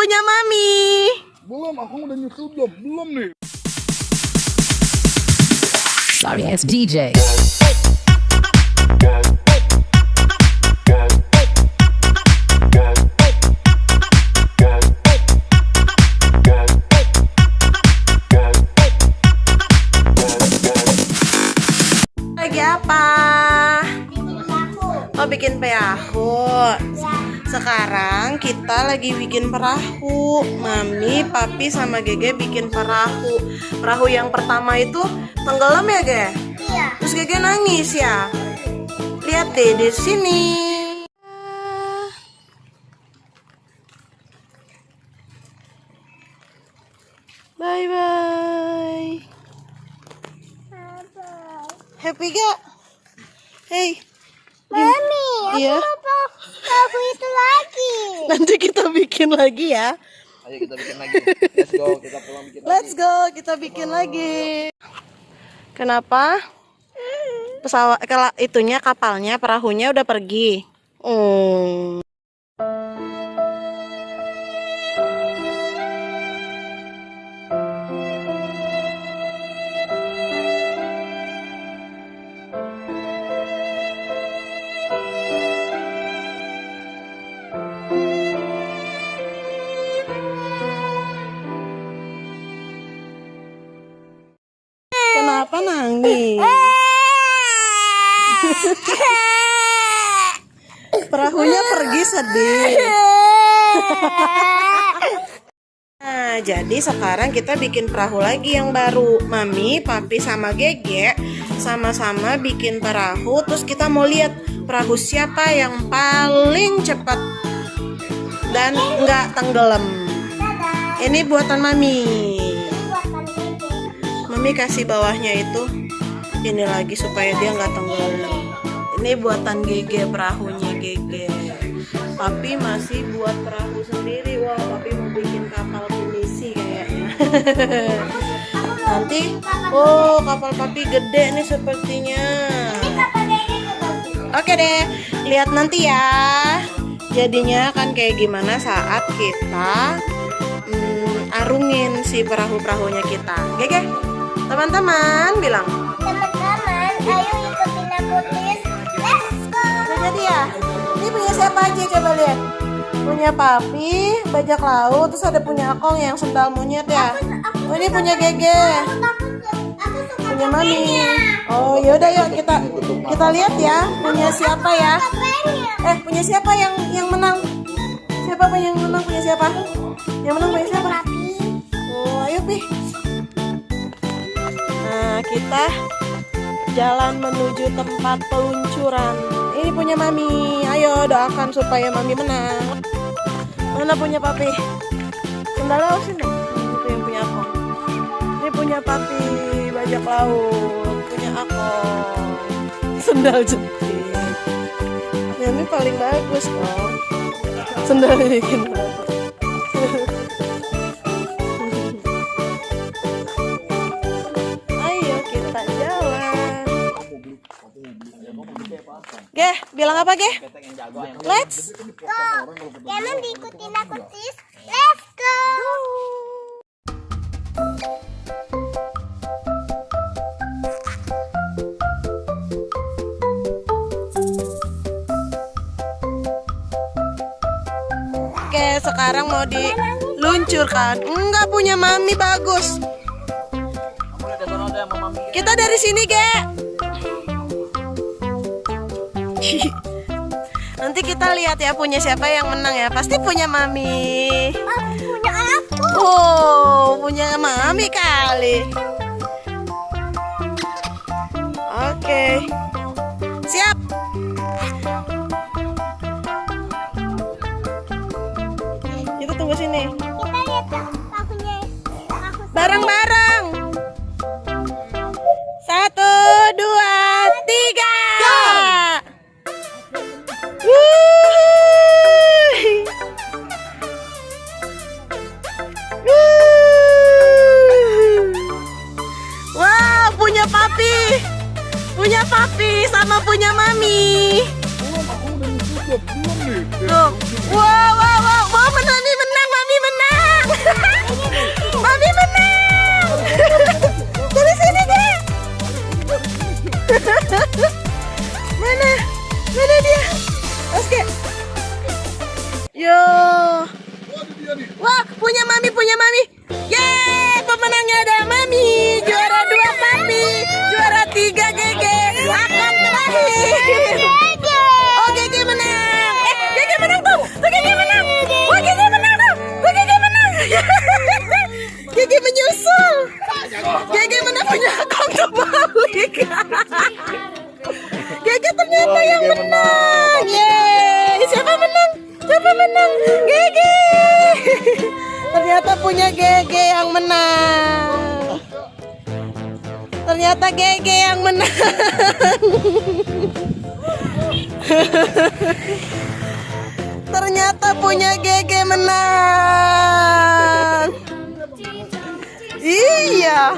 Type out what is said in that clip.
punya mami. Belum, aku udah nyusul belum? Belum nih. Sorry, it's DJ. Lagi apa? Oh bikin. Sekarang kita lagi bikin perahu. Mami, papi, sama Gege bikin perahu. Perahu yang pertama itu tenggelam ya, Ge? Iya. Terus Gege nangis ya. Lihat deh di sini. Bye bye. Happy gak? Hey. Mami, aku Iya. Perahu itu lagi. Nanti kita bikin lagi ya. Ayo kita bikin lagi. Let's go, kita pulang bikin Let's go, kita bikin lagi. Kenapa? Pesawat kalau itunya kapalnya, perahunya udah pergi. Hmm. Kenapa nangis? Perahunya pergi sedih. Nah, jadi sekarang kita bikin perahu lagi yang baru. Mami, papi, sama Gege sama-sama bikin perahu. Terus kita mau lihat perahu siapa yang paling cepat dan nggak tenggelam. Ini buatan Mami. Mami kasih bawahnya itu ini lagi supaya dia nggak tenggelam. Ini buatan Gege perahunya Gege. Papi masih buat perahu sendiri. Wah, papi mau bikin kapal pinisi kayaknya. Nanti, oh kapal papi gede nih sepertinya. Oke deh, lihat nanti ya. Jadinya akan kayak gimana saat kita mm, arungin si perahu-perahunya kita. Gege, teman-teman bilang. Teman-teman, ayo ikutin aku. Let's go. Udah jadi ya? Ini punya siapa aja coba lihat? Punya papi, bajak laut, terus ada punya akong yang sendal monyet ya. Oh ini punya Gege, punya mami. Oh yaudah yuk kita kita lihat ya punya siapa ya? Eh punya siapa yang yang menang? Siapa apa yang menang punya siapa? Yang menang punya siapa? Oh ayo pi. Kita jalan menuju tempat peluncuran. Ini punya mami. Ayo doakan supaya mami menang. Mana punya papi? Sendalnya sini. Itu yang punya aku. Ini punya papi bajak laut. Punya aku. Sendal jepit. Ya, ini paling bagus kok. Sendalnya bikin Geh, bilang apa Geh? Let's Go. Jangan diikutin aku please. Let's go. Oke, sekarang mau diluncurkan. Enggak punya mami bagus. Kita dari sini, Ge. Nanti kita lihat ya punya siapa yang menang ya. Pasti punya mami. Punya aku. Oh, punya mami kali. Oke. Siap. Kita tunggu sini. Kita lihat Bareng-bareng. punya papi. Punya papi sama punya mami. Tuh. Wow, wow, wow, wow, menang nih, menang, mami menang. mami menang. Dari sini deh. mana? Mana dia? Oke. Yo. Wah, punya mami, punya mami. yang menang. Yeay. Siapa menang? Siapa menang? Gege. Ternyata punya Gege yang menang. Ternyata Gege yang menang. Ternyata punya Gege menang. Iya.